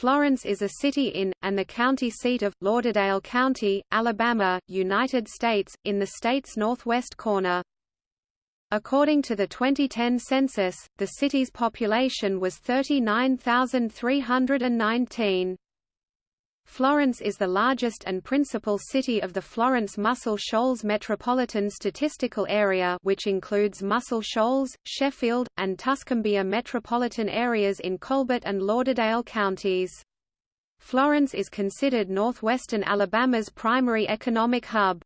Florence is a city in, and the county seat of, Lauderdale County, Alabama, United States, in the state's northwest corner. According to the 2010 census, the city's population was 39,319. Florence is the largest and principal city of the Florence Muscle Shoals Metropolitan Statistical Area which includes Muscle Shoals, Sheffield, and Tuscumbia metropolitan areas in Colbert and Lauderdale counties. Florence is considered northwestern Alabama's primary economic hub.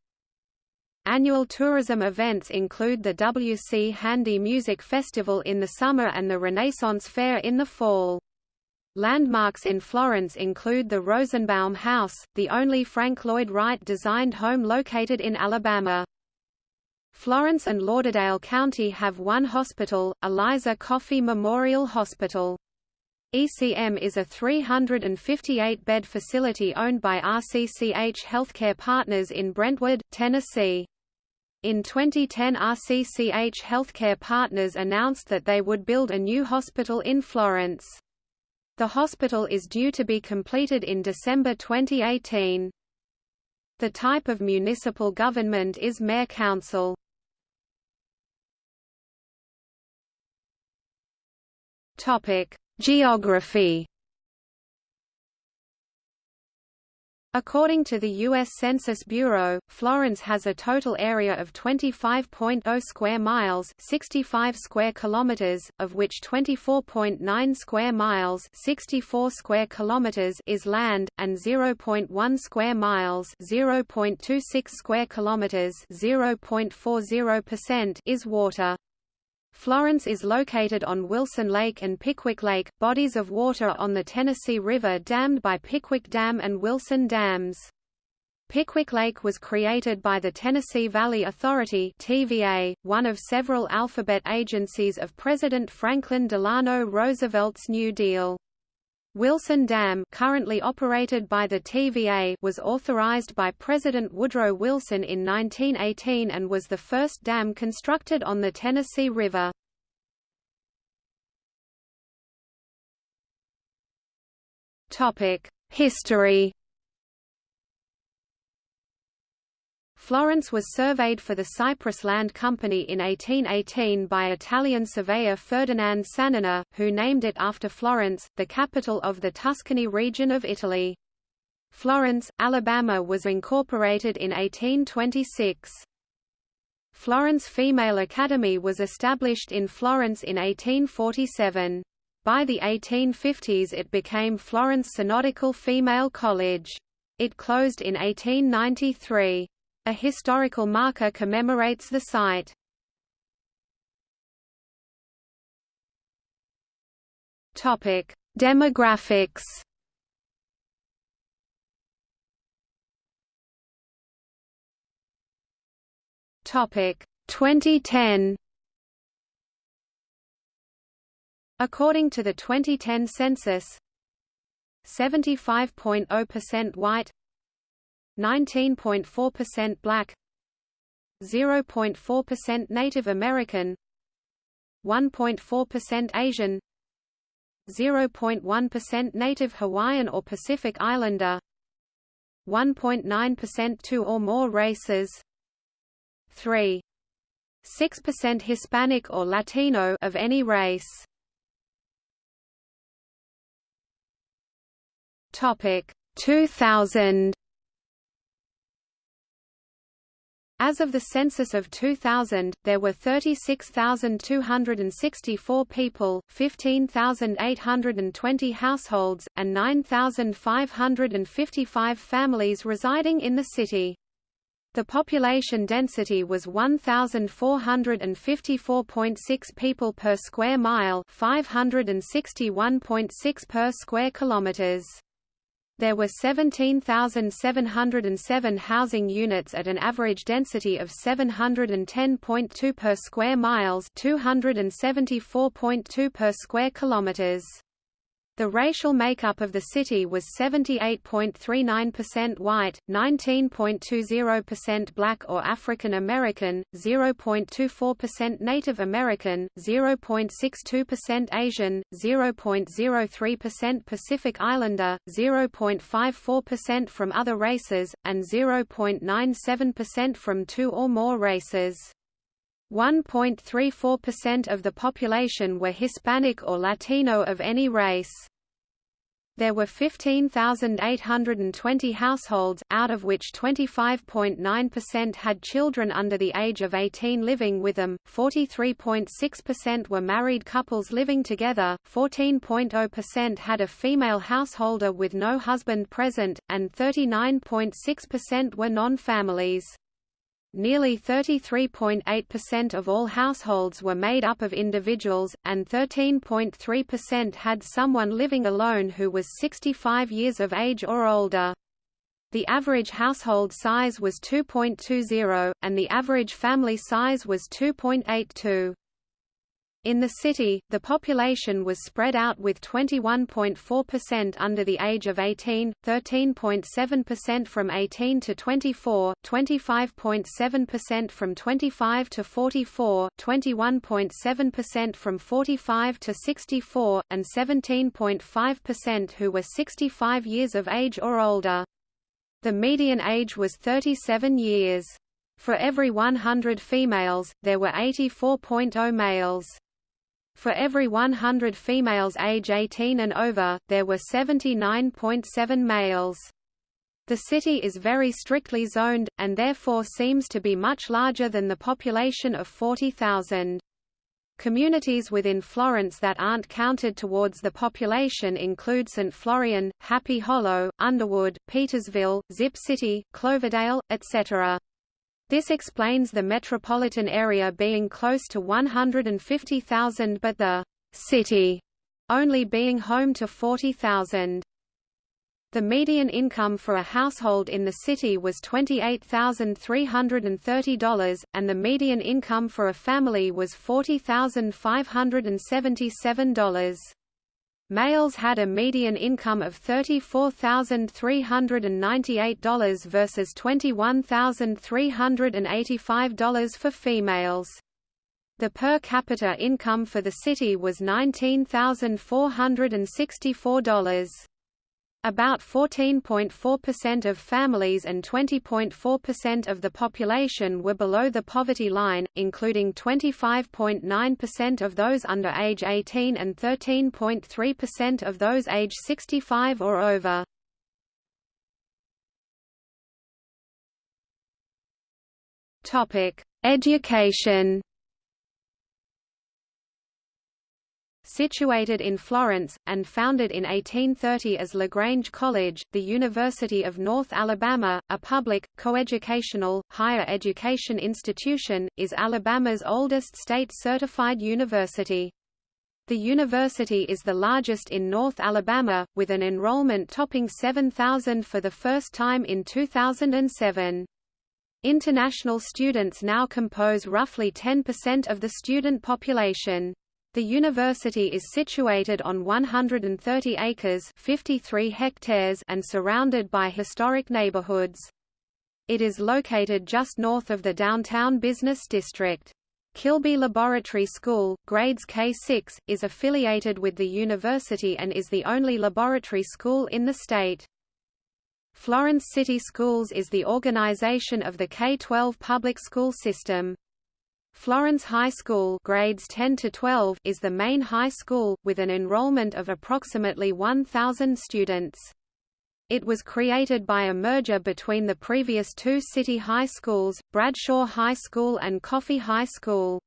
Annual tourism events include the W.C. Handy Music Festival in the summer and the Renaissance Fair in the fall. Landmarks in Florence include the Rosenbaum House, the only Frank Lloyd Wright-designed home located in Alabama. Florence and Lauderdale County have one hospital, Eliza Coffee Memorial Hospital. ECM is a 358-bed facility owned by RCCH Healthcare Partners in Brentwood, Tennessee. In 2010 RCCH Healthcare Partners announced that they would build a new hospital in Florence. The hospital is due to be completed in December 2018. The type of municipal government is mayor-council. Geography According to the U.S. Census Bureau, Florence has a total area of 25.0 square miles 65 square kilometers, of which 24.9 square miles 64 square kilometers is land, and 0.1 square miles 0.26 square kilometers 0.40% is water. Florence is located on Wilson Lake and Pickwick Lake, bodies of water on the Tennessee River dammed by Pickwick Dam and Wilson Dams. Pickwick Lake was created by the Tennessee Valley Authority TVA, one of several alphabet agencies of President Franklin Delano Roosevelt's New Deal. Wilson Dam currently operated by the TVA was authorized by President Woodrow Wilson in 1918 and was the first dam constructed on the Tennessee River. History Florence was surveyed for the Cypress Land Company in 1818 by Italian surveyor Ferdinand Sannoner, who named it after Florence, the capital of the Tuscany region of Italy. Florence, Alabama was incorporated in 1826. Florence Female Academy was established in Florence in 1847. By the 1850s it became Florence Synodical Female College. It closed in 1893. A historical marker commemorates the site. Topic: Demographics. Topic: 2010. According to the 2010 census, 75.0% white, 19.4% black 0.4% Native American 1.4% Asian 0.1% Native Hawaiian or Pacific Islander 1.9% two or more races 3 6% Hispanic or Latino of any race. Topic 2000 As of the census of 2000, there were 36,264 people, 15,820 households, and 9,555 families residing in the city. The population density was 1,454.6 people per square mile 561.6 per square kilometers. There were 17,707 housing units at an average density of 710.2 per square miles, 274.2 per square kilometers. The racial makeup of the city was 78.39% white, 19.20% black or African American, 0.24% Native American, 0.62% Asian, 0.03% Pacific Islander, 0.54% from other races, and 0.97% from two or more races. 1.34% of the population were Hispanic or Latino of any race. There were 15,820 households, out of which 25.9% had children under the age of 18 living with them, 43.6% were married couples living together, 14.0% had a female householder with no husband present, and 39.6% were non-families. Nearly 33.8% of all households were made up of individuals, and 13.3% had someone living alone who was 65 years of age or older. The average household size was 2.20, and the average family size was 2.82. In the city, the population was spread out with 21.4% under the age of 18, 13.7% from 18 to 24, 25.7% from 25 to 44, 21.7% from 45 to 64, and 17.5% who were 65 years of age or older. The median age was 37 years. For every 100 females, there were 84.0 males. For every 100 females age 18 and over, there were 79.7 males. The city is very strictly zoned, and therefore seems to be much larger than the population of 40,000. Communities within Florence that aren't counted towards the population include St. Florian, Happy Hollow, Underwood, Petersville, Zip City, Cloverdale, etc. This explains the metropolitan area being close to 150,000 but the city only being home to 40,000. The median income for a household in the city was $28,330, and the median income for a family was $40,577. Males had a median income of $34,398 versus $21,385 for females. The per capita income for the city was $19,464. About 14.4% of families and 20.4% of the population were below the poverty line, including 25.9% of those under age 18 and 13.3% of those age 65 or over. Education Situated in Florence, and founded in 1830 as LaGrange College, the University of North Alabama, a public, coeducational, higher education institution, is Alabama's oldest state-certified university. The university is the largest in North Alabama, with an enrollment topping 7,000 for the first time in 2007. International students now compose roughly 10% of the student population. The university is situated on 130 acres 53 hectares and surrounded by historic neighborhoods. It is located just north of the downtown business district. Kilby Laboratory School, grades K-6, is affiliated with the university and is the only laboratory school in the state. Florence City Schools is the organization of the K-12 public school system. Florence High School grades 10 to 12 is the main high school, with an enrollment of approximately 1,000 students. It was created by a merger between the previous two city high schools, Bradshaw High School and Coffee High School.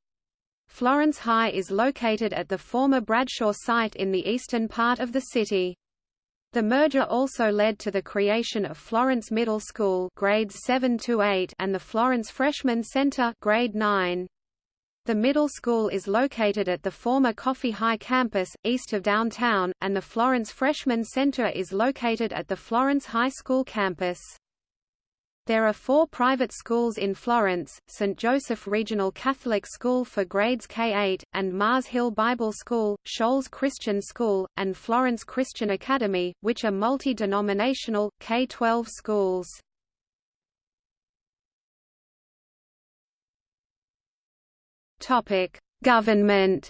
Florence High is located at the former Bradshaw site in the eastern part of the city. The merger also led to the creation of Florence Middle School grades 7 to 8 and the Florence Freshman Center grade 9. The middle school is located at the former Coffee High campus, east of downtown, and the Florence Freshman Center is located at the Florence High School campus. There are four private schools in Florence, St. Joseph Regional Catholic School for grades K-8, and Mars Hill Bible School, Shoals Christian School, and Florence Christian Academy, which are multi-denominational, K-12 schools. Government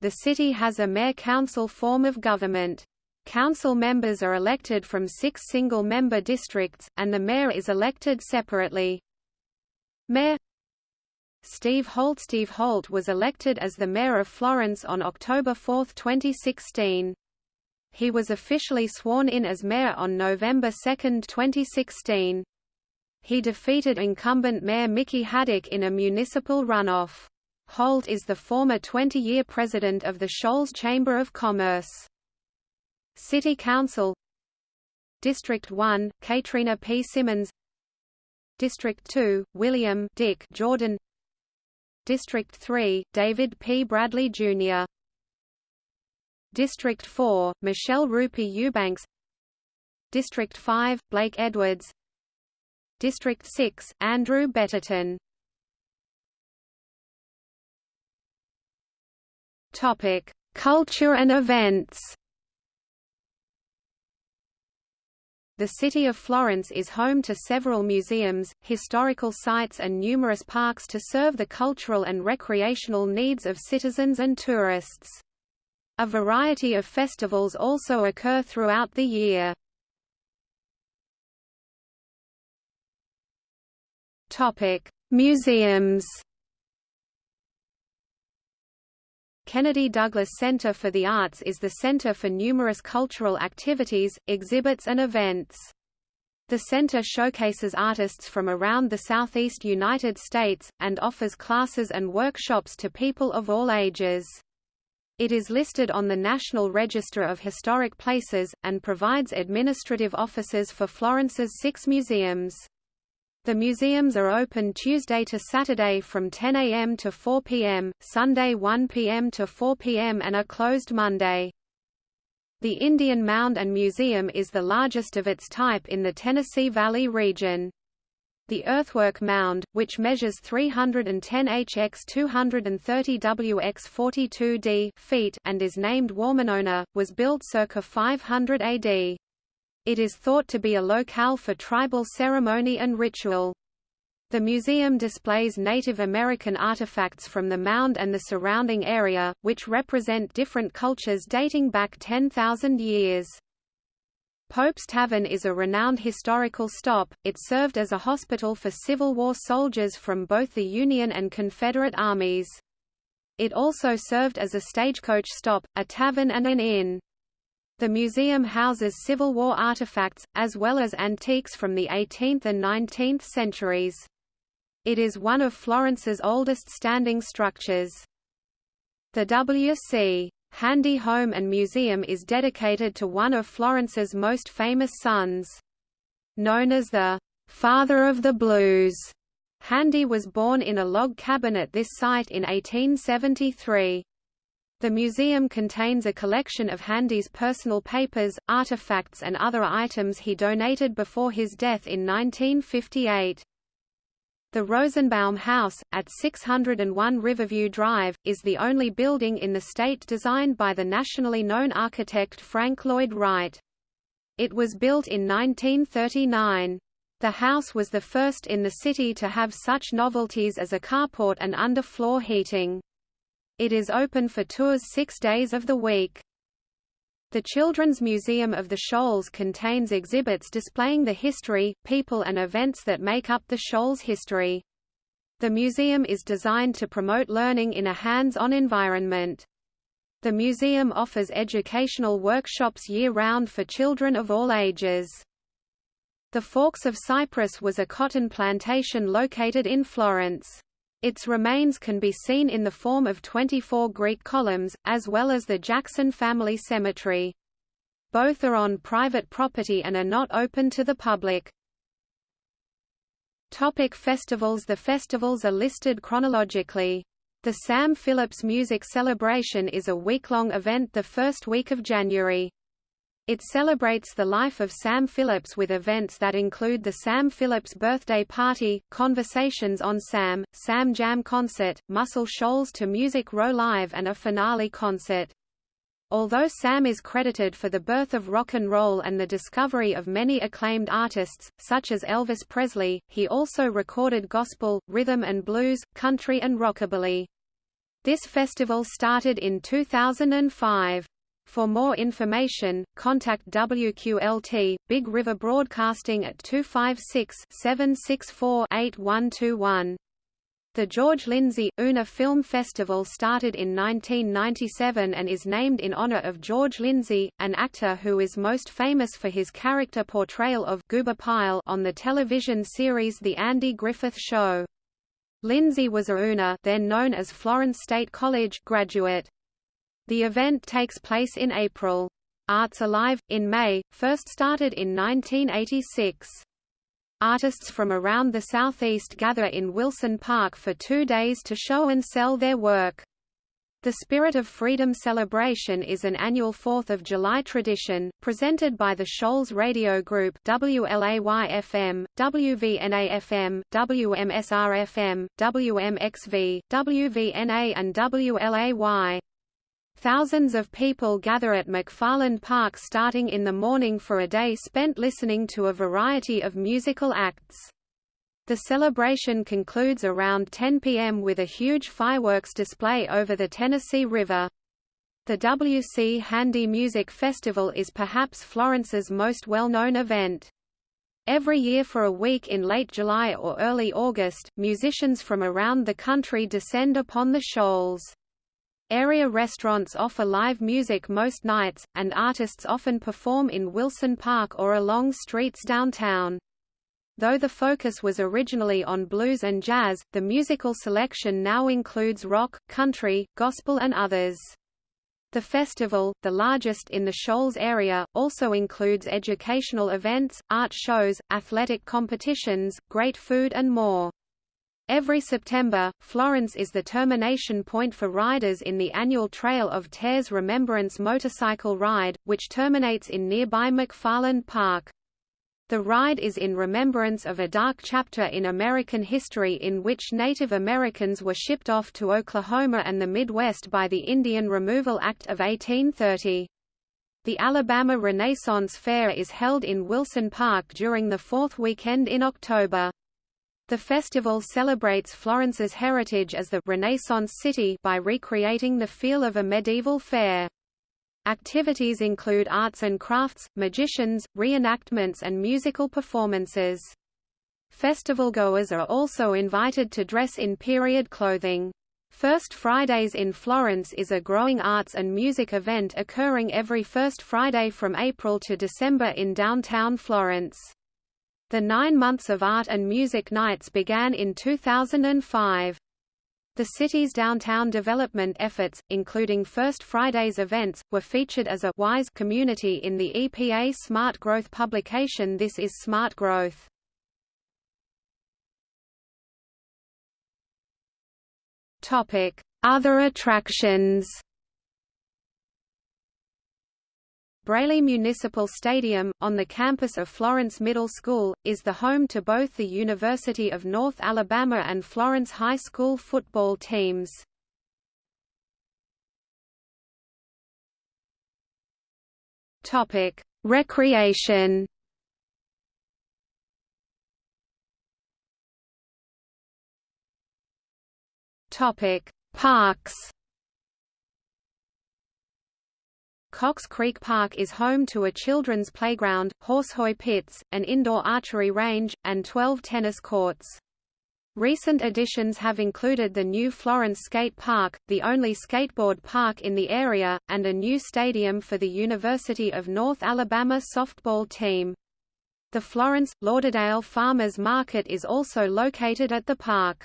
The city has a mayor-council form of government. Council members are elected from six single-member districts, and the mayor is elected separately. Mayor Steve Holt Steve Holt was elected as the mayor of Florence on October 4, 2016. He was officially sworn in as mayor on November 2, 2016. He defeated incumbent mayor Mickey Haddock in a municipal runoff. Holt is the former 20-year president of the Shoals Chamber of Commerce. City Council District 1, Katrina P. Simmons District 2, William Dick Jordan District 3, David P. Bradley, Jr. District 4, Michelle Rupi Eubanks District 5, Blake Edwards District 6, Andrew Betterton Topic: Culture and events. The city of Florence is home to several museums, historical sites and numerous parks to serve the cultural and recreational needs of citizens and tourists. A variety of festivals also occur throughout the year. Museums Kennedy Douglas Center for the Arts is the center for numerous cultural activities, exhibits and events. The center showcases artists from around the southeast United States, and offers classes and workshops to people of all ages. It is listed on the National Register of Historic Places, and provides administrative offices for Florence's six museums. The museums are open Tuesday to Saturday from 10 a.m. to 4 p.m., Sunday 1 p.m. to 4 p.m. and are closed Monday. The Indian Mound and Museum is the largest of its type in the Tennessee Valley region. The earthwork mound, which measures 310 hx 230 wx 42 d feet and is named Wawmanona, was built circa 500 AD. It is thought to be a locale for tribal ceremony and ritual. The museum displays Native American artifacts from the mound and the surrounding area, which represent different cultures dating back 10,000 years. Pope's Tavern is a renowned historical stop, it served as a hospital for Civil War soldiers from both the Union and Confederate armies. It also served as a stagecoach stop, a tavern and an inn. The museum houses Civil War artifacts, as well as antiques from the 18th and 19th centuries. It is one of Florence's oldest standing structures. The W.C. Handy Home and Museum is dedicated to one of Florence's most famous sons. Known as the "'Father of the Blues'", Handy was born in a log cabin at this site in 1873. The museum contains a collection of Handy's personal papers, artifacts and other items he donated before his death in 1958. The Rosenbaum House, at 601 Riverview Drive, is the only building in the state designed by the nationally known architect Frank Lloyd Wright. It was built in 1939. The house was the first in the city to have such novelties as a carport and underfloor heating. It is open for tours six days of the week. The Children's Museum of the Shoals contains exhibits displaying the history, people and events that make up the Shoals history. The museum is designed to promote learning in a hands-on environment. The museum offers educational workshops year-round for children of all ages. The Forks of Cypress was a cotton plantation located in Florence. Its remains can be seen in the form of 24 Greek columns, as well as the Jackson family cemetery. Both are on private property and are not open to the public. Topic festivals The festivals are listed chronologically. The Sam Phillips Music Celebration is a week-long event the first week of January. It celebrates the life of Sam Phillips with events that include the Sam Phillips Birthday Party, Conversations on Sam, Sam Jam Concert, Muscle Shoals to Music Row Live and a finale concert. Although Sam is credited for the birth of rock and roll and the discovery of many acclaimed artists, such as Elvis Presley, he also recorded gospel, rhythm and blues, country and rockabilly. This festival started in 2005. For more information, contact WQLT, Big River Broadcasting at 256-764-8121. The George Lindsey, Una Film Festival started in 1997 and is named in honor of George Lindsey, an actor who is most famous for his character portrayal of Goober Pyle on the television series The Andy Griffith Show. Lindsey was a Una then known as Florence State College graduate. The event takes place in April. Arts Alive, in May, first started in 1986. Artists from around the southeast gather in Wilson Park for two days to show and sell their work. The Spirit of Freedom celebration is an annual 4th of July tradition, presented by the Shoals Radio Group WLAY-FM, WVNA-FM, WMSR-FM, WMXV, WVNA and WLAY. Thousands of people gather at McFarland Park starting in the morning for a day spent listening to a variety of musical acts. The celebration concludes around 10 p.m. with a huge fireworks display over the Tennessee River. The WC Handy Music Festival is perhaps Florence's most well-known event. Every year for a week in late July or early August, musicians from around the country descend upon the shoals. Area restaurants offer live music most nights, and artists often perform in Wilson Park or along streets downtown. Though the focus was originally on blues and jazz, the musical selection now includes rock, country, gospel and others. The festival, the largest in the Shoals area, also includes educational events, art shows, athletic competitions, great food and more. Every September, Florence is the termination point for riders in the annual Trail of Tears Remembrance motorcycle ride, which terminates in nearby McFarland Park. The ride is in remembrance of a dark chapter in American history in which Native Americans were shipped off to Oklahoma and the Midwest by the Indian Removal Act of 1830. The Alabama Renaissance Fair is held in Wilson Park during the fourth weekend in October. The festival celebrates Florence's heritage as the Renaissance city by recreating the feel of a medieval fair. Activities include arts and crafts, magicians, reenactments and musical performances. Festivalgoers are also invited to dress in period clothing. First Fridays in Florence is a growing arts and music event occurring every first Friday from April to December in downtown Florence. The nine months of art and music nights began in 2005. The city's downtown development efforts, including First Friday's events, were featured as a WISE community in the EPA Smart Growth publication This is Smart Growth. Other attractions Braly Municipal Stadium, on the campus of Florence Middle School, is the home to both the University of North Alabama and Florence High School football teams. Recreation Parks Cox Creek Park is home to a children's playground, horsehoy pits, an indoor archery range, and 12 tennis courts. Recent additions have included the new Florence Skate Park, the only skateboard park in the area, and a new stadium for the University of North Alabama softball team. The Florence, Lauderdale Farmers Market is also located at the park.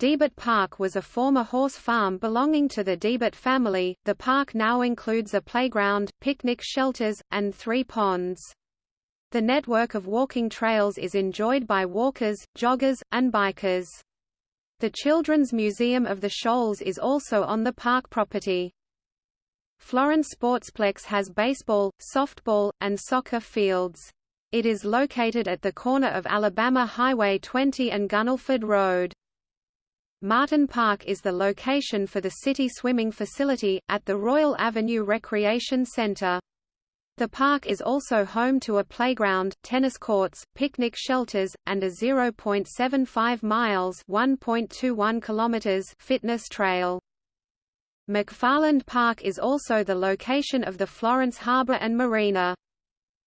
Deibert Park was a former horse farm belonging to the Deibert family. The park now includes a playground, picnic shelters, and three ponds. The network of walking trails is enjoyed by walkers, joggers, and bikers. The Children's Museum of the Shoals is also on the park property. Florence Sportsplex has baseball, softball, and soccer fields. It is located at the corner of Alabama Highway 20 and Gunnelford Road. Martin Park is the location for the city swimming facility, at the Royal Avenue Recreation Center. The park is also home to a playground, tennis courts, picnic shelters, and a 0.75 miles (1.21 kilometers) fitness trail. McFarland Park is also the location of the Florence Harbor and Marina.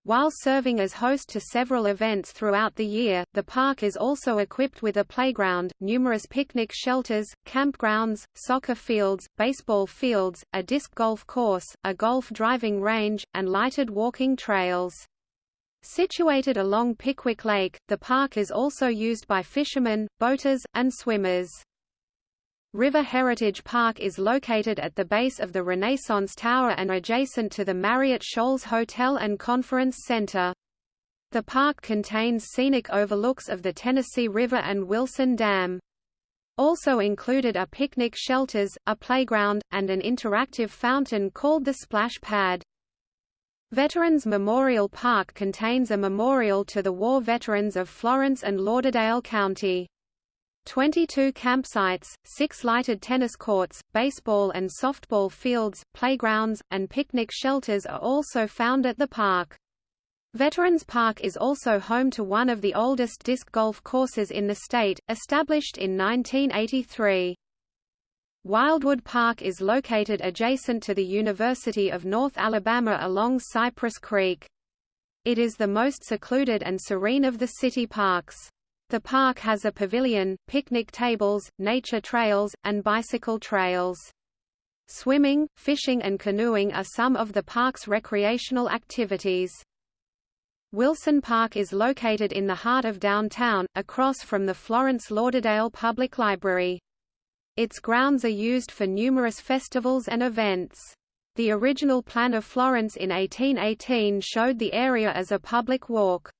While serving as host to several events throughout the year, the park is also equipped with a playground, numerous picnic shelters, campgrounds, soccer fields, baseball fields, a disc golf course, a golf driving range, and lighted walking trails. Situated along Pickwick Lake, the park is also used by fishermen, boaters, and swimmers. River Heritage Park is located at the base of the Renaissance Tower and adjacent to the Marriott Shoals Hotel and Conference Center. The park contains scenic overlooks of the Tennessee River and Wilson Dam. Also included are picnic shelters, a playground, and an interactive fountain called the Splash Pad. Veterans Memorial Park contains a memorial to the war veterans of Florence and Lauderdale County. 22 campsites, six lighted tennis courts, baseball and softball fields, playgrounds, and picnic shelters are also found at the park. Veterans Park is also home to one of the oldest disc golf courses in the state, established in 1983. Wildwood Park is located adjacent to the University of North Alabama along Cypress Creek. It is the most secluded and serene of the city parks. The park has a pavilion, picnic tables, nature trails, and bicycle trails. Swimming, fishing and canoeing are some of the park's recreational activities. Wilson Park is located in the heart of downtown, across from the Florence Lauderdale Public Library. Its grounds are used for numerous festivals and events. The original plan of Florence in 1818 showed the area as a public walk.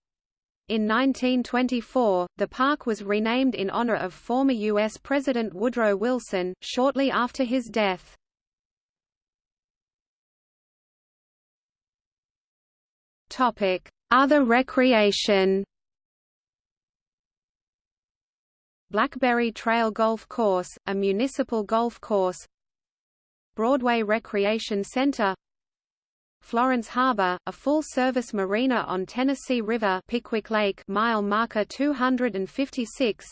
In 1924, the park was renamed in honor of former U.S. President Woodrow Wilson, shortly after his death. Other recreation Blackberry Trail Golf Course, a municipal golf course Broadway Recreation Center Florence Harbor, a full-service marina on Tennessee River Pickwick Lake mile marker 256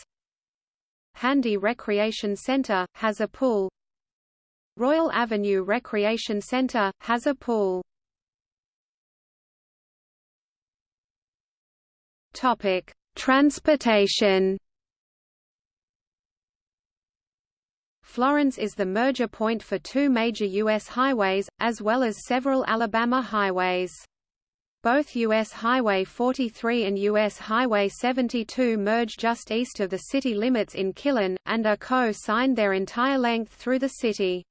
Handy Recreation Center, has a pool Royal Avenue Recreation Center, has a pool Transportation Florence is the merger point for two major U.S. highways, as well as several Alabama highways. Both U.S. Highway 43 and U.S. Highway 72 merge just east of the city limits in Killen, and are co-signed their entire length through the city.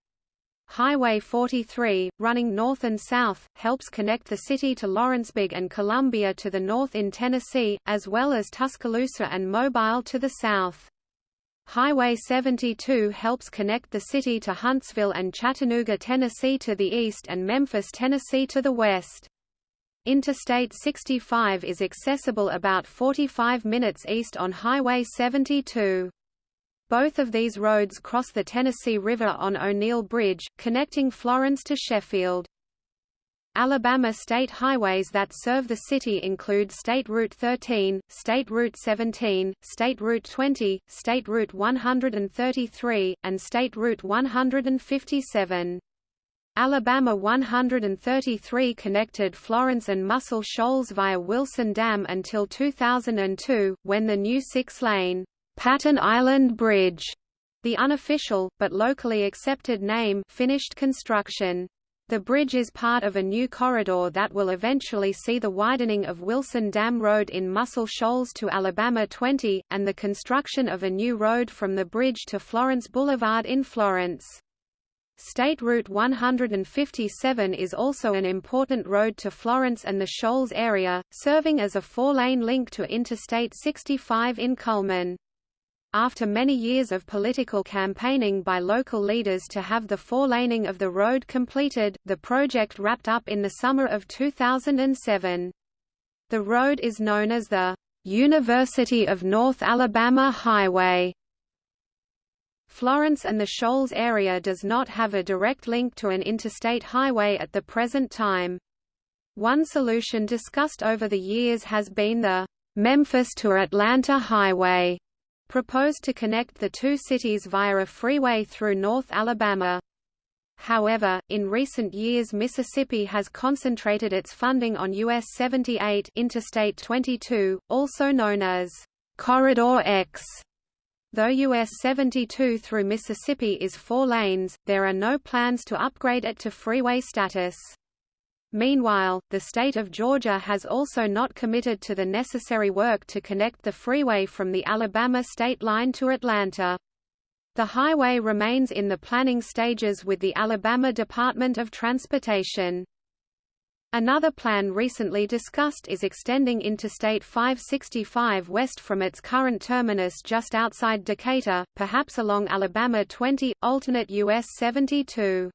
Highway 43, running north and south, helps connect the city to Lawrenceburg and Columbia to the north in Tennessee, as well as Tuscaloosa and Mobile to the south. Highway 72 helps connect the city to Huntsville and Chattanooga, Tennessee to the east and Memphis, Tennessee to the west. Interstate 65 is accessible about 45 minutes east on Highway 72. Both of these roads cross the Tennessee River on O'Neal Bridge, connecting Florence to Sheffield. Alabama state highways that serve the city include State Route 13, State Route 17, State Route 20, State Route 133, and State Route 157. Alabama 133 connected Florence and Muscle Shoals via Wilson Dam until 2002, when the new six-lane Patton Island Bridge, the unofficial, but locally accepted name, finished construction. The bridge is part of a new corridor that will eventually see the widening of Wilson Dam Road in Muscle Shoals to Alabama 20, and the construction of a new road from the bridge to Florence Boulevard in Florence. State Route 157 is also an important road to Florence and the Shoals area, serving as a four-lane link to Interstate 65 in Cullman. After many years of political campaigning by local leaders to have the four-laning of the road completed, the project wrapped up in the summer of 2007. The road is known as the University of North Alabama Highway. Florence and the Shoals area does not have a direct link to an interstate highway at the present time. One solution discussed over the years has been the Memphis to Atlanta Highway, proposed to connect the two cities via a freeway through North Alabama. However, in recent years Mississippi has concentrated its funding on US 78 Interstate 22, also known as Corridor X, Though US 72 through Mississippi is four lanes, there are no plans to upgrade it to freeway status. Meanwhile, the state of Georgia has also not committed to the necessary work to connect the freeway from the Alabama state line to Atlanta. The highway remains in the planning stages with the Alabama Department of Transportation. Another plan recently discussed is extending Interstate 565 west from its current terminus just outside Decatur, perhaps along Alabama 20, alternate US 72.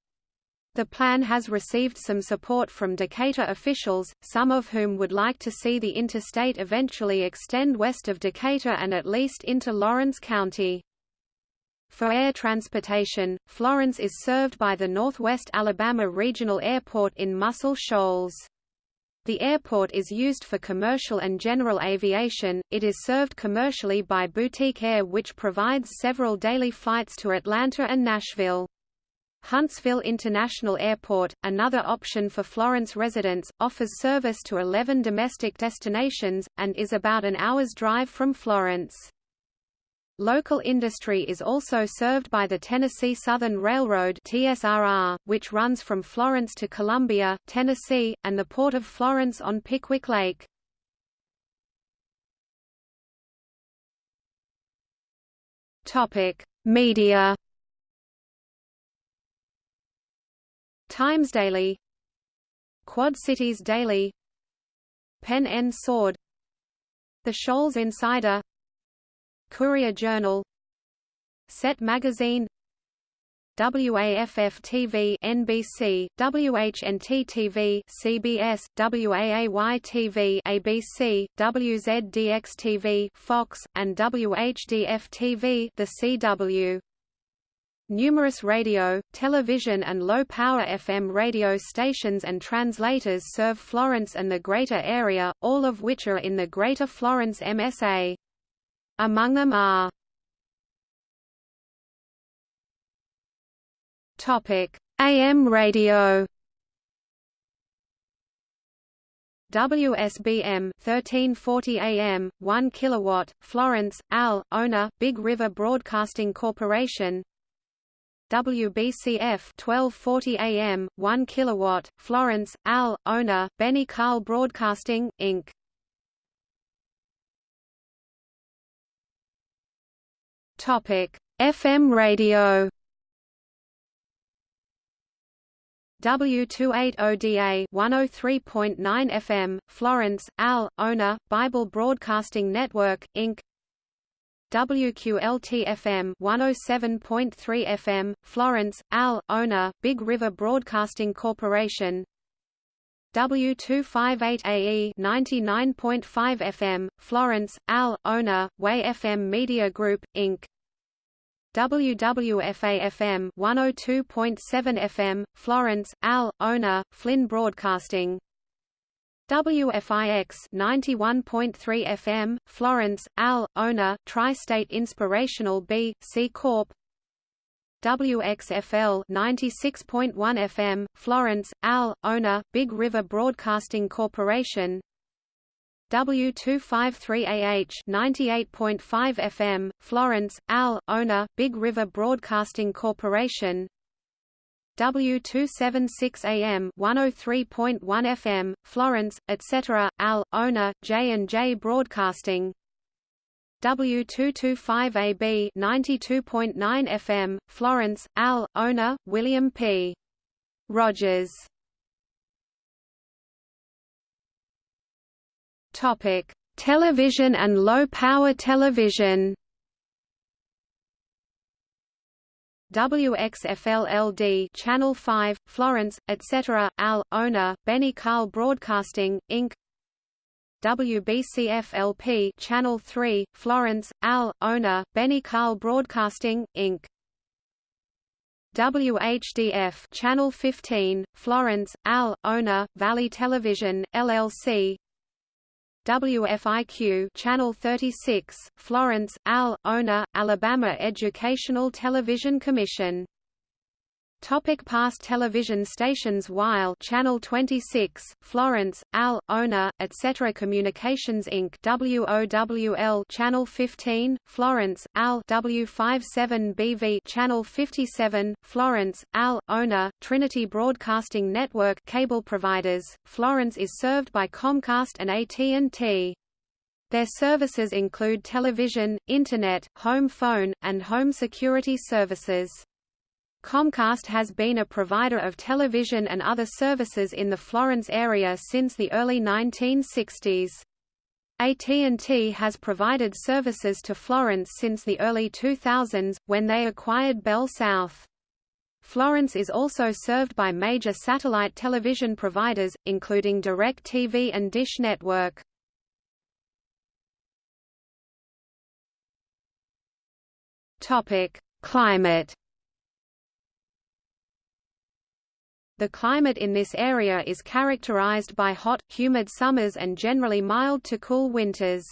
The plan has received some support from Decatur officials, some of whom would like to see the interstate eventually extend west of Decatur and at least into Lawrence County. For air transportation, Florence is served by the Northwest Alabama Regional Airport in Muscle Shoals. The airport is used for commercial and general aviation. It is served commercially by Boutique Air which provides several daily flights to Atlanta and Nashville. Huntsville International Airport, another option for Florence residents, offers service to 11 domestic destinations, and is about an hour's drive from Florence. Local industry is also served by the Tennessee Southern Railroad TSRR, which runs from Florence to Columbia, Tennessee, and the Port of Florence on Pickwick Lake. Media Times Daily Quad Cities Daily Pen and Sword The Shoals Insider Courier Journal Set Magazine WAFF-TV NBC, WHNT-TV CBS, WAAY-TV ABC, WZDX-TV Fox, and WHDF-TV The CW. Numerous radio, television and low-power FM radio stations and translators serve Florence and the greater area, all of which are in the Greater Florence MSA. Among them are AM radio. WSBM 1340 AM 1 kilowatt Florence AL owner Big River Broadcasting Corporation WBCF 1240 AM 1 kilowatt Florence AL owner Benny Carl Broadcasting Inc Topic: FM radio. W280DA 103.9 FM, Florence, AL, owner, Bible Broadcasting Network, Inc. WQLT-FM 107.3 FM, Florence, AL, owner, Big River Broadcasting Corporation W258AE 99.5 FM, Florence, AL, owner, Way FM Media Group, Inc. WWFA-FM 102.7 FM, Florence, AL, owner, Flynn Broadcasting WFIX 91.3 FM, Florence, AL, owner, Tri-State Inspirational B, C Corp. WXFL 96.1 FM, Florence, AL, owner, Big River Broadcasting Corporation. W253AH 98.5 FM, Florence, AL, owner, Big River Broadcasting Corporation W276AM 103.1 FM, Florence, etc., AL, owner, J&J Broadcasting W225AB 92.9 FM, Florence, AL, owner, William P. Rogers. Television and low-power television. WXFLLD Channel 5, Florence, etc., AL, owner, Benny Carl Broadcasting, Inc. WBCFLP Channel 3, Florence, AL, owner, Benny Carl Broadcasting, Inc. WHDF Channel 15, Florence, AL, owner, Valley Television, LLC WFIQ Channel 36, Florence, AL, owner, Alabama Educational Television Commission Topic past television stations WYLE Channel 26, Florence, AL, owner, etc. Communications Inc. WOWL Channel 15, Florence, AL W57BV Channel 57, Florence, AL, owner, Trinity Broadcasting Network cable providers. Florence is served by Comcast and AT&T. Their services include television, internet, home phone, and home security services. Comcast has been a provider of television and other services in the Florence area since the early 1960s. AT&T has provided services to Florence since the early 2000s, when they acquired Bell South. Florence is also served by major satellite television providers, including DirecTV and Dish Network. Climate The climate in this area is characterized by hot, humid summers and generally mild to cool winters.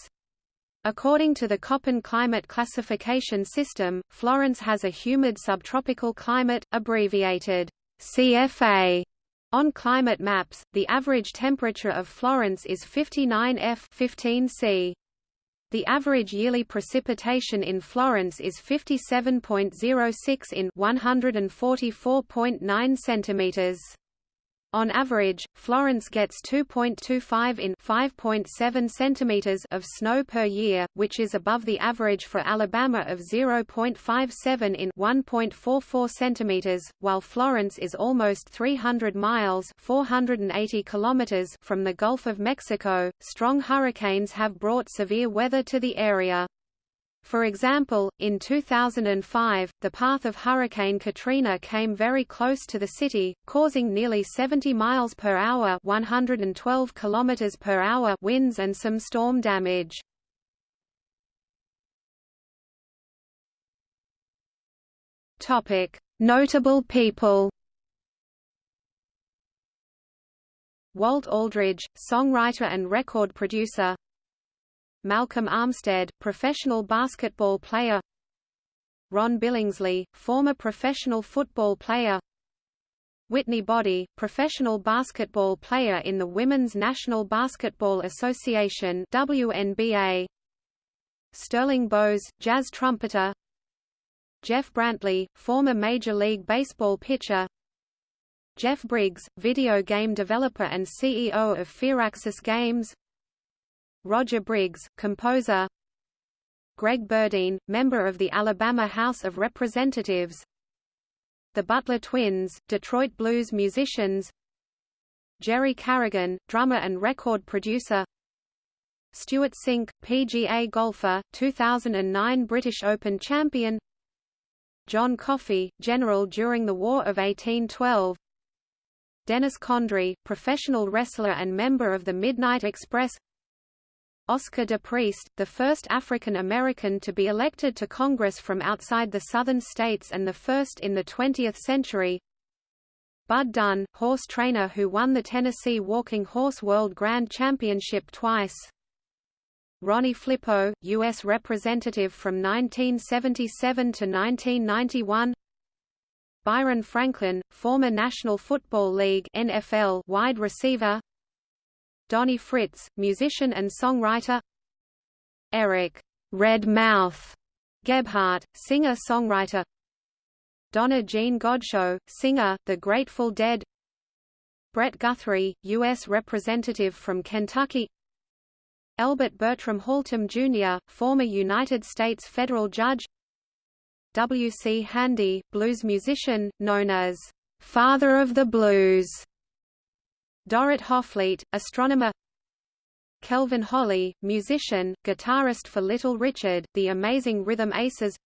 According to the Köppen climate classification system, Florence has a humid subtropical climate, abbreviated CFA. On climate maps, the average temperature of Florence is 59 F 15 C. The average yearly precipitation in Florence is 57.06 in 144.9 centimeters. On average, Florence gets 2.25 in 5.7 centimeters of snow per year, which is above the average for Alabama of 0.57 in 1.44 centimeters, while Florence is almost 300 miles (480 kilometers) from the Gulf of Mexico. Strong hurricanes have brought severe weather to the area. For example, in 2005, the path of Hurricane Katrina came very close to the city, causing nearly 70 miles per hour (112 kilometers per hour) winds and some storm damage. Topic: Notable people. Walt Aldridge, songwriter and record producer Malcolm Armstead, professional basketball player. Ron Billingsley, former professional football player. Whitney Boddie, professional basketball player in the Women's National Basketball Association WNBA Sterling Bose, jazz trumpeter. Jeff Brantley, former Major League Baseball pitcher. Jeff Briggs, video game developer and CEO of Firaxis Games Roger Briggs, composer. Greg Burdine, member of the Alabama House of Representatives. The Butler Twins, Detroit blues musicians. Jerry Carrigan, drummer and record producer. Stewart Cink, PGA golfer, 2009 British Open champion. John Coffee, general during the War of 1812 Dennis Condrey, professional wrestler and member of the Midnight Express Oscar de Priest, the first African American to be elected to Congress from outside the Southern states and the first in the 20th century. Bud Dunn, horse trainer who won the Tennessee Walking Horse World Grand Championship twice. Ronnie Flippo, U.S. Representative from 1977 to 1991. Byron Franklin, former National Football League NFL wide receiver. Donnie Fritts, musician and songwriter Eric Red Mouth Gebhardt, singer-songwriter Donna Jean Godchaux, singer, The Grateful Dead Brett Guthrie, U.S. Representative from Kentucky Albert Bertram Haltom Jr., former United States federal judge W. C. Handy, blues musician, known as Father of the Blues Dorrit Hoffleit, astronomer. Kelvin Holly, musician, guitarist for Little Richard, The Amazing Rhythm Aces.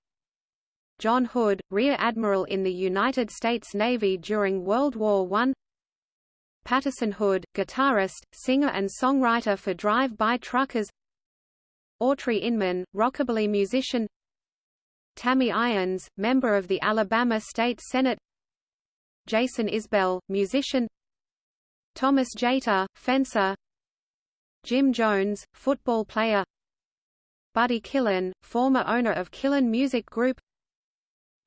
John Hood, Rear Admiral in the United States Navy during World War I Patterson Hood, guitarist, singer and songwriter for Drive-By Truckers. Autry Inman, rockabilly musician. Tammy Irons, member of the Alabama State Senate. Jason Isbell, musician Thomas Jeter, fencer. Jim Jones, football player. Buddy Killen, former owner of Killen Music Group.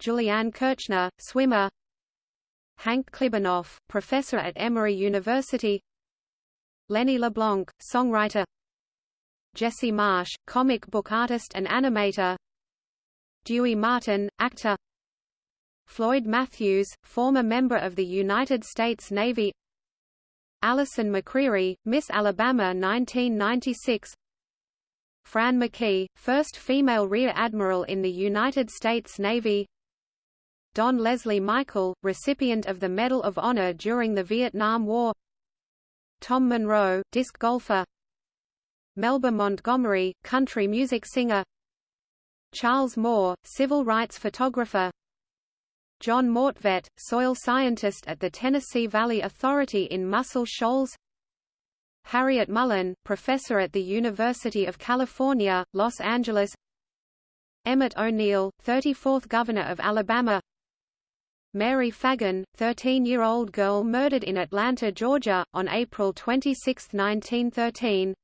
Julianne Kirchner, swimmer. Hank Klibanoff, professor at Emory University. Lenny LeBlanc, songwriter. Jesse Marsh, comic book artist and animator. Dewey Martin, actor. Floyd Matthews, former member of the United States Navy Allison McCreary, Miss Alabama 1996 Fran McKee, first female Rear Admiral in the United States Navy. Don Leslie Michael, recipient of the Medal of Honor during the Vietnam War. Tom Monroe, disc golfer. Melba Montgomery, country music singer. Charles Moore, civil rights photographer John Mortvedt, soil scientist at the Tennessee Valley Authority in Muscle Shoals. Harryette Mullen, professor at the University of California, Los Angeles. Emmett O'Neal, 34th Governor of Alabama. Mary Phagan, 13-year-old girl murdered in Atlanta, Georgia, on April 26, 1913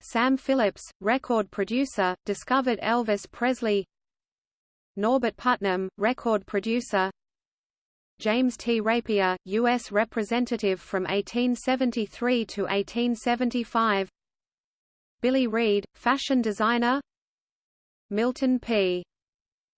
Sam Phillips, record producer, discovered Elvis Presley Norbert Putnam, record producer James T. Rapier, U.S. Representative from 1873 to 1875 Billy Reid, fashion designer Milton P.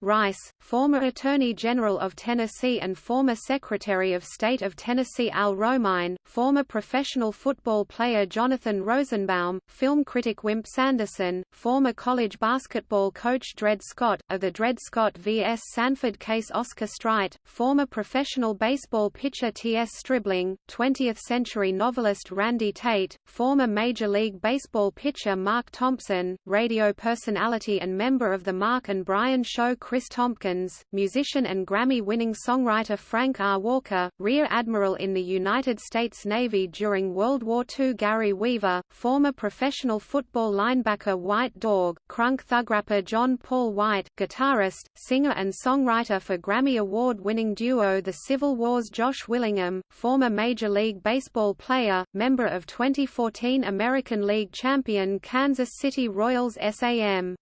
Rice, former Attorney General of Tennessee and former Secretary of State of Tennessee Al Romine, former professional football player Jonathan Rosenbaum, film critic Wimp Sanderson, former college basketball coach Dred Scott, of the Dred Scott vs. Sanford case Oscar Streit, former professional baseball pitcher T.S. Stribling, 20th-century novelist Randy Tate, former Major League Baseball pitcher Mark Thompson, radio personality and member of the Mark and Brian Show Chris Tompkins, musician and Grammy-winning songwriter Frank R. Walker, Rear Admiral in the United States Navy during World War II Gary Weaver, former professional football linebacker White Dog, crunk thug rapper John Paul White, guitarist, singer and songwriter for Grammy Award-winning duo The Civil Wars Josh Willingham, former Major League Baseball player, member of 2014 American League champion Kansas City Royals SAM.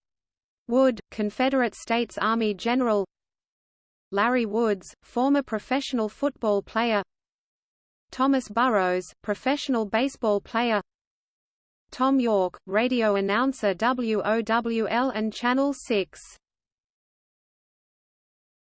Wood, Confederate States Army General Larry Woods, former professional football player Thomas Burrows, professional baseball player Tom York, radio announcer WOWL and Channel 6